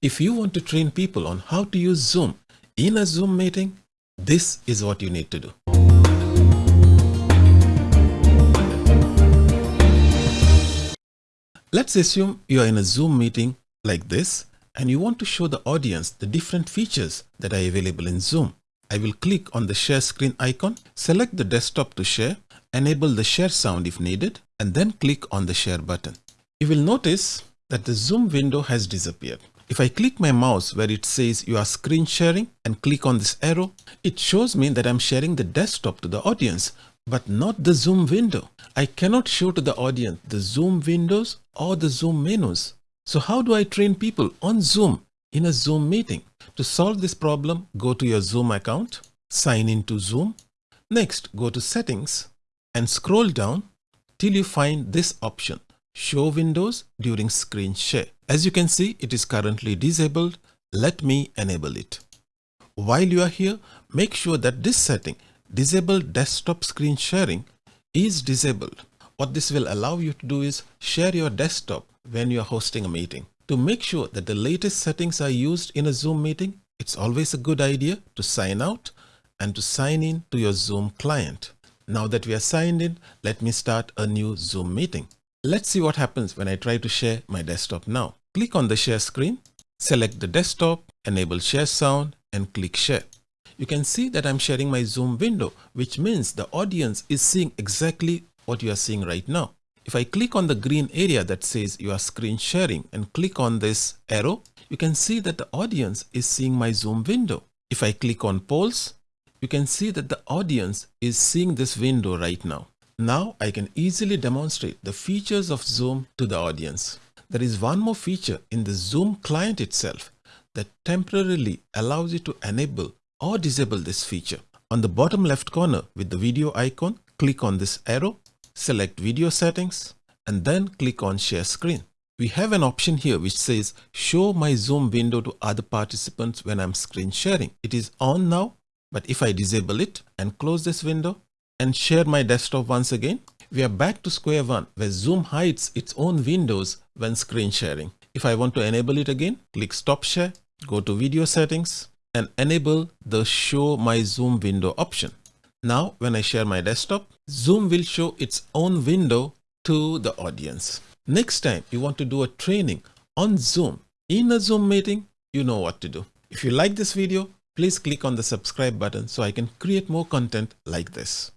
If you want to train people on how to use Zoom in a Zoom meeting, this is what you need to do. Let's assume you are in a Zoom meeting like this and you want to show the audience the different features that are available in Zoom. I will click on the share screen icon, select the desktop to share, enable the share sound if needed, and then click on the share button. You will notice that the Zoom window has disappeared. If I click my mouse where it says you are screen sharing and click on this arrow, it shows me that I'm sharing the desktop to the audience, but not the Zoom window. I cannot show to the audience the Zoom windows or the Zoom menus. So how do I train people on Zoom in a Zoom meeting? To solve this problem, go to your Zoom account, sign into Zoom. Next, go to settings and scroll down till you find this option, show windows during screen share. As you can see, it is currently disabled. Let me enable it. While you are here, make sure that this setting, disable desktop screen sharing is disabled. What this will allow you to do is share your desktop when you are hosting a meeting. To make sure that the latest settings are used in a Zoom meeting, it's always a good idea to sign out and to sign in to your Zoom client. Now that we are signed in, let me start a new Zoom meeting. Let's see what happens when I try to share my desktop now. Click on the share screen, select the desktop, enable share sound and click share. You can see that I'm sharing my Zoom window, which means the audience is seeing exactly what you are seeing right now. If I click on the green area that says you are screen sharing and click on this arrow, you can see that the audience is seeing my Zoom window. If I click on polls, you can see that the audience is seeing this window right now. Now I can easily demonstrate the features of Zoom to the audience. There is one more feature in the Zoom client itself that temporarily allows you to enable or disable this feature. On the bottom left corner with the video icon, click on this arrow select video settings and then click on share screen. We have an option here which says show my zoom window to other participants when I'm screen sharing. It is on now, but if I disable it and close this window and share my desktop once again, we are back to square one where Zoom hides its own windows when screen sharing. If I want to enable it again, click stop share, go to video settings and enable the show my zoom window option. Now, when I share my desktop, Zoom will show its own window to the audience. Next time you want to do a training on Zoom in a Zoom meeting, you know what to do. If you like this video, please click on the subscribe button so I can create more content like this.